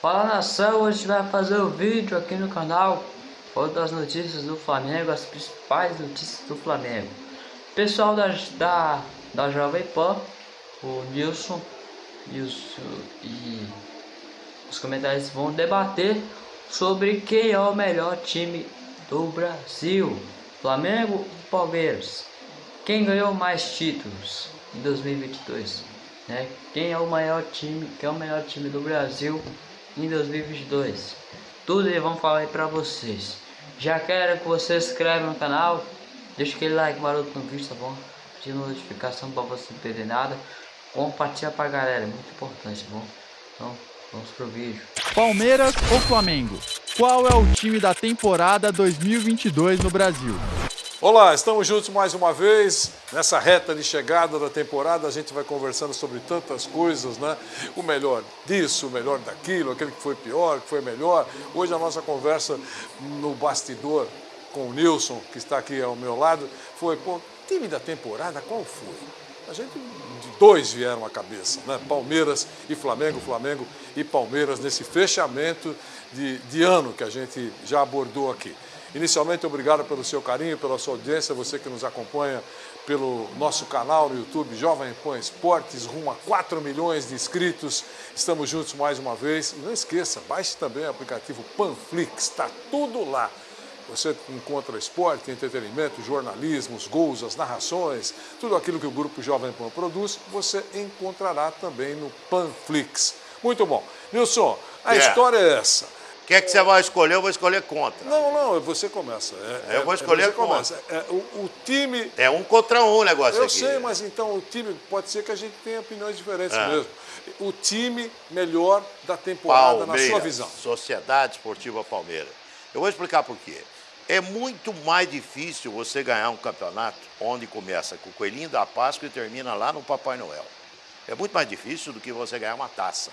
Fala nação, hoje vai fazer o um vídeo aqui no canal Falando das notícias do Flamengo, as principais notícias do Flamengo Pessoal da, da, da Jovem Pan, o Nilson os, e os comentários vão debater sobre quem é o melhor time do Brasil Flamengo ou Palmeiras Quem ganhou mais títulos em 2022 né? Quem é o maior time, quem é o melhor time do Brasil em 2022. Tudo eles vão falar aí pra vocês. Já quero que você se inscreva no canal, deixa aquele like maroto no vídeo, tá bom? De notificação pra você não perder nada. Compartilha pra galera, é muito importante, tá bom? Então, vamos pro vídeo. Palmeiras ou Flamengo? Qual é o time da temporada 2022 no Brasil? Olá, estamos juntos mais uma vez. Nessa reta de chegada da temporada, a gente vai conversando sobre tantas coisas, né? O melhor disso, o melhor daquilo, aquele que foi pior, que foi melhor. Hoje a nossa conversa no bastidor com o Nilson, que está aqui ao meu lado, foi, pô, time da temporada, qual foi? A gente, dois vieram à cabeça, né? Palmeiras e Flamengo, Flamengo e Palmeiras, nesse fechamento de, de ano que a gente já abordou aqui. Inicialmente, obrigado pelo seu carinho, pela sua audiência, você que nos acompanha pelo nosso canal no YouTube Jovem Pan Esportes, rumo a 4 milhões de inscritos. Estamos juntos mais uma vez. E não esqueça, baixe também o aplicativo Panflix, está tudo lá. Você encontra esporte, entretenimento, jornalismo, os gols, as narrações, tudo aquilo que o Grupo Jovem Pan produz, você encontrará também no Panflix. Muito bom. Nilson, a yeah. história é essa. Quem é que você vai escolher? Eu vou escolher contra. Não, não, você começa. É, eu vou escolher você contra. Começa. É, o, o, time... É um contra um o negócio eu aqui. Eu sei, mas então o time, pode ser que a gente tenha opiniões diferentes é. mesmo. O time melhor da temporada, Palmeiras, na sua visão. Sociedade Esportiva Palmeiras. Eu vou explicar por quê. É muito mais difícil você ganhar um campeonato onde começa com o Coelhinho da Páscoa e termina lá no Papai Noel. É muito mais difícil do que você ganhar uma taça.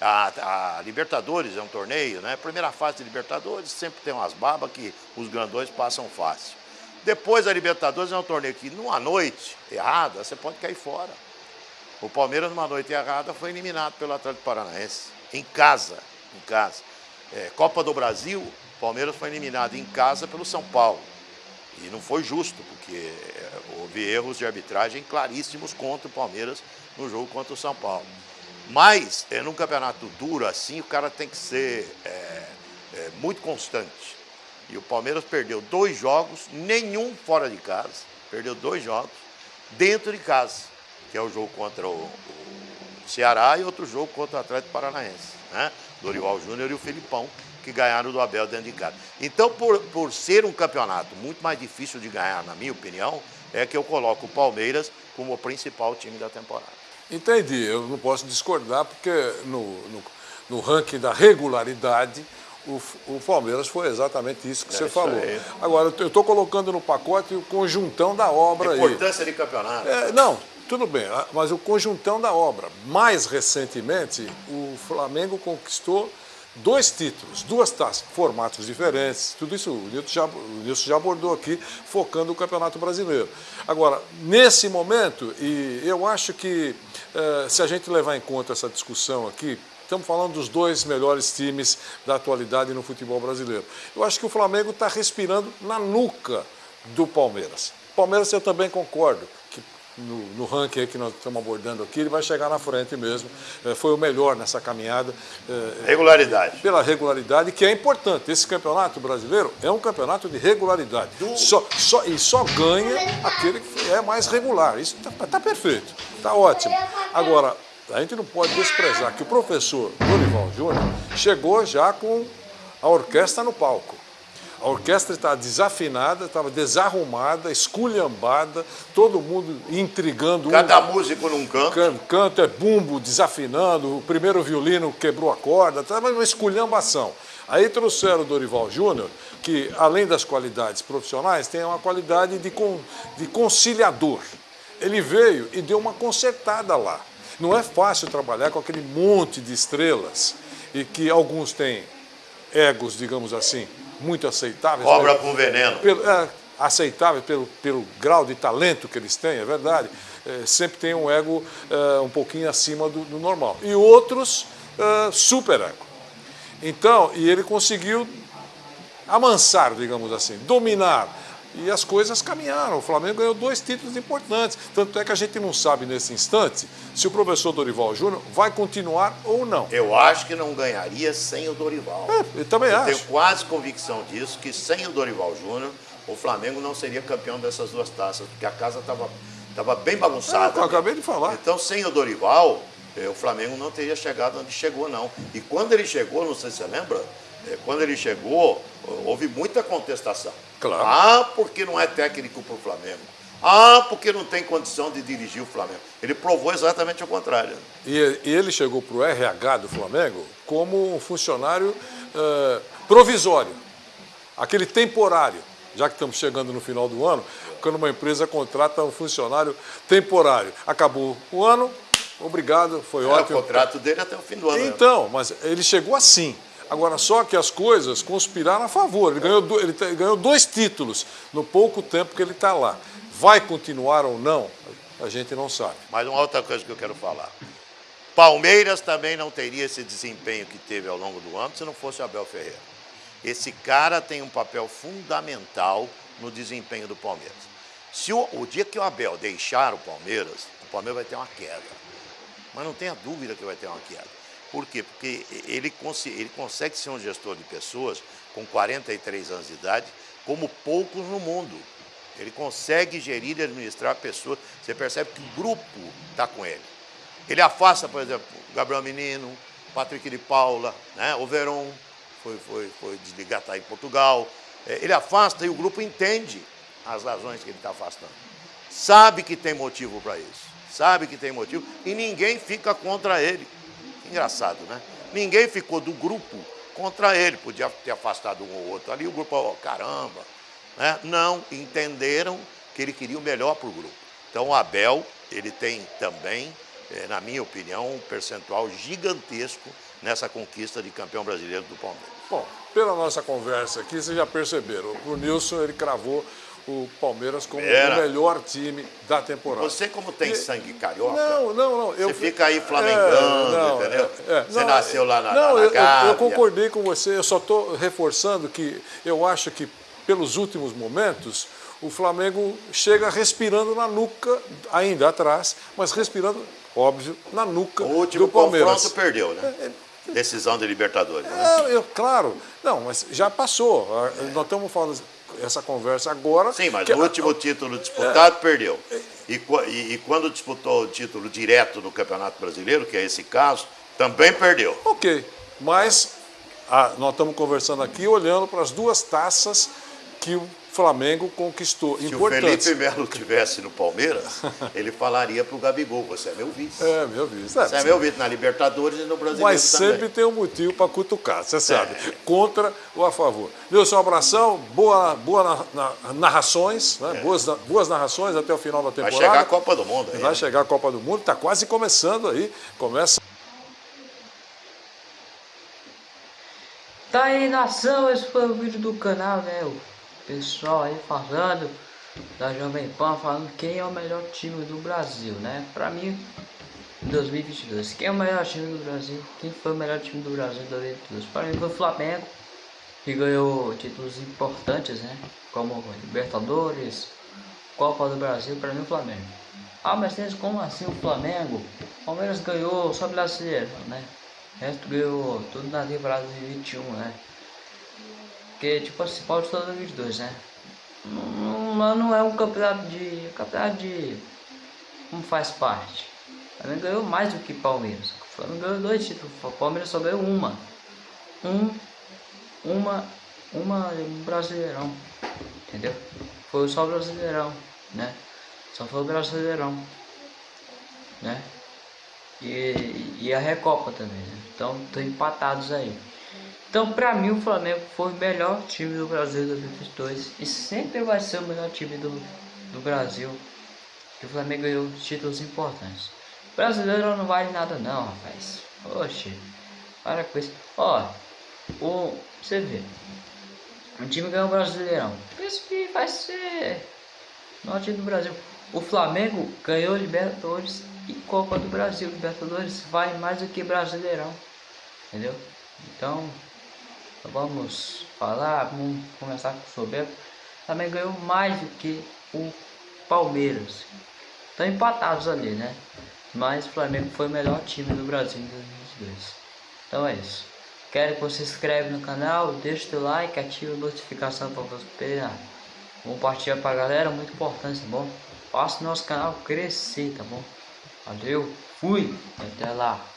A, a, Libertadores é um torneio, né? Primeira fase de Libertadores sempre tem umas babas que os grandões passam fácil. Depois a Libertadores é um torneio que numa noite errada você pode cair fora. O Palmeiras numa noite errada foi eliminado pelo Atlético Paranaense, em casa, em casa. É, Copa do Brasil, o Palmeiras foi eliminado em casa pelo São Paulo. E não foi justo, porque é, houve erros de arbitragem claríssimos contra o Palmeiras no jogo contra o São Paulo. Mas, é, num campeonato duro assim, o cara tem que ser é, é, muito constante. E o Palmeiras perdeu dois jogos, nenhum fora de casa, perdeu dois jogos dentro de casa, que é o jogo contra o, o Ceará e outro jogo contra o Atlético Paranaense. Né? Dorival Júnior e o Filipão, que ganharam do Abel dentro de casa. Então, por, por ser um campeonato muito mais difícil de ganhar, na minha opinião, é que eu coloco o Palmeiras como o principal time da temporada. Entendi, eu não posso discordar, porque no, no, no ranking da regularidade, o, o, Palmeiras foi exatamente isso que é você isso falou. Aí. Agora, eu estou colocando no pacote o conjuntão da obra A importância aí. de campeonato. É, não, tudo bem, ah, mas o conjuntão da obra. Mais recentemente, o Flamengo conquistou dois títulos, duas taças, formatos diferentes, tudo isso o Nilson já, o Nilson já abordou aqui, focando o Campeonato Brasileiro. Agora, nesse momento, e eu acho que eh, se a gente levar em conta essa discussão aqui, estamos falando dos dois melhores times da atualidade no futebol brasileiro. Eu acho que o Flamengo está respirando na nuca do Palmeiras. Palmeiras eu também concordo, no, no ranking que nós estamos abordando aqui, ele vai chegar na frente mesmo. É, foi o melhor nessa caminhada. É, regularidade. Pela regularidade, que é importante. Esse campeonato brasileiro é um campeonato de regularidade. Do... Só, só, e só ganha aquele que é mais regular. Isso está tá perfeito, está ótimo. Agora, a gente não pode desprezar que o professor Dorival Júnior chegou já com a orquestra no palco. A orquestra estava desafinada, estava desarrumada, esculhambada, todo mundo intrigando. Cada um, músico num canto. Can, canto é bumbo, desafinando, o primeiro violino quebrou a corda, estava uma esculhambação. Aí trouxeram o Dorival Júnior, que além das qualidades profissionais, tem uma qualidade de, con, de conciliador. Ele veio e deu uma consertada lá. Não é fácil trabalhar com aquele monte de estrelas e que alguns têm egos, digamos assim, muito aceitáveis. Cobra com veneno. Pelo, é, aceitáveis pelo, pelo grau de talento que eles têm, é verdade. É, sempre tem um ego é, um pouquinho acima do, do, normal. E outros, é, super ego. Então, e ele conseguiu amansar, digamos assim, dominar. E as coisas caminharam. O Flamengo ganhou dois títulos importantes. Tanto é que a gente não sabe nesse instante se o professor Dorival Júnior vai continuar ou não. Eu acho que não ganharia sem o Dorival. É, eu também eu acho. tenho quase convicção disso, que sem o Dorival Júnior, o Flamengo não seria campeão dessas duas taças, porque a casa estava tava bem bagunçada. É, eu acabei de falar. Então, sem o Dorival, eh, o Flamengo não teria chegado onde chegou, não. E quando ele chegou, não sei se você lembra, eh, quando ele chegou, houve muita contestação. Claro. Ah, porque não é técnico para o Flamengo. Ah, porque não tem condição de dirigir o Flamengo. Ele provou exatamente o contrário. E, e ele chegou para o RH do Flamengo como um funcionário eh, provisório, aquele temporário. Já que estamos chegando no final do ano, quando uma empresa contrata um funcionário temporário. Acabou o ano, obrigado, foi É, ótimo. o contrato dele até o fim do ano. Então, mas ele chegou assim. Agora, só que as coisas conspiraram a favor. Ele ganhou, do- ele ganhou dois títulos no pouco tempo que ele está lá. Vai continuar ou não? A gente não sabe. Mas uma outra coisa que eu quero falar. Palmeiras também não teria esse desempenho que teve ao longo do ano se não fosse Abel Ferreira. Esse cara tem um papel fundamental no desempenho do Palmeiras. Se o, o dia que o Abel deixar o Palmeiras, o Palmeiras vai ter uma queda. Mas não tenha dúvida que vai ter uma queda. Por quê? Porque ele, consi- ele consegue ser um gestor de pessoas com 43 anos de idade, como poucos no mundo. Ele consegue gerir e administrar pessoas. Você percebe que o grupo está com ele. Ele afasta, por exemplo, Gabriel Menino, Patrick de Paula, né? o Veron, foi, foi, foi desligar, está em Portugal. É, Ele afasta e o grupo entende as razões que ele está afastando. Sabe que tem motivo para isso. Sabe que tem motivo e ninguém fica contra ele. Engraçado, né? Ninguém ficou do grupo contra ele. Podia ter afastado um ou outro ali, o grupo, ó, caramba. Né? Não, entenderam que ele queria o melhor para o grupo. Então o Abel, ele tem também, eh, na minha opinião, um percentual gigantesco nessa conquista de campeão brasileiro do Palmeiras. Bom, pela nossa conversa aqui, vocês já perceberam. O Nilson ele cravou o Palmeiras como Era. o melhor time da temporada. Você, como tem E- sangue carioca, Não, não, não. Eu, Você fica aí flamengando, não, entendeu? é, é. Você Não, nasceu lá na- Não, na- na eu- eu, concordei com você. Eu só estou reforçando que eu acho que, pelos últimos momentos, o Flamengo chega respirando na nuca, ainda atrás, mas respirando, óbvio, na nuca o último do Palmeiras. confronto perdeu, né? Decisão de Libertadores. Né? É, eu, claro. Não, mas já passou. Nós estamos falando essa conversa agora. Sim, mas o último título disputado perdeu. E, e- e quando disputou o título direto no Campeonato Brasileiro, que é esse caso, também perdeu. Ok, mas ah, nós estamos conversando aqui olhando para as duas taças que o Flamengo conquistou. Se o. Felipe Melo tivesse no Palmeiras, ele falaria para o Gabigol, você é meu vice. É, meu vice. Você é meu vice na Libertadores e no Brasileiro Mas também. sempre tem um motivo para cutucar, você sabe. É. Contra ou a favor. Nilson, um abração, boa, boa na- na- narrações, né? boas, na- boas narrações até o final da É. Vai temporada. chegar a Copa do Mundo aí. Vai né? chegar a Copa do Mundo, está quase começando aí. Começa. Tá aí nação, esse foi o vídeo do canal, né? Pessoal aí falando da Jovem Pan, falando quem é o melhor time do Brasil, né? Pra mim, em 2022, quem é o melhor time do Brasil? Quem foi o melhor time do Brasil em 2022? Pra mim foi o Flamengo, que ganhou títulos importantes, né? Como Libertadores, Copa do Brasil, pra mim o Flamengo. Ah, mas tem como assim o Flamengo? O Palmeiras ganhou só brasileiro, né? O resto ganhou tudo na temporada de 21, né? Porque, tipo assim, pode todo 2022, né? Não, não, é um campeonato de. campeonato de. como faz parte. O Flamengo ganhou mais do que Palmeiras. O Flamengo ganhou dois títulos, o Palmeiras só ganhou uma. Um. Uma. Uma um brasileirão. Entendeu? Foi só o brasileirão, né? Só foi o brasileirão. Né? E, e a Recopa também, né? Então estão empatados aí. Então pra mim o Flamengo foi o melhor time do Brasil em 2022 e sempre vai ser o melhor time do, do Brasil. Que o Flamengo ganhou títulos importantes. Brasileiro não vale nada não, rapaz. Oxe, para com isso. Ó, o, você vê. O time ganhou o Brasileirão. Isso que vai ser norte do Brasil. O Flamengo ganhou Libertadores e Copa do Brasil. Libertadores vai mais do que Brasileirão. Entendeu? Então vamos falar, vamos começar com o soberbo. Também ganhou mais do que o Palmeiras. Estão empatados ali, né? Mas o Flamengo foi o melhor time do Brasil em 2022. Então é isso. Quero que você se inscreva no canal, deixe seu like, ative a notificação para você pegar. Compartilha pra galera, muito importante, tá bom? Faça o nosso canal crescer, tá bom? Valeu, fui, até lá.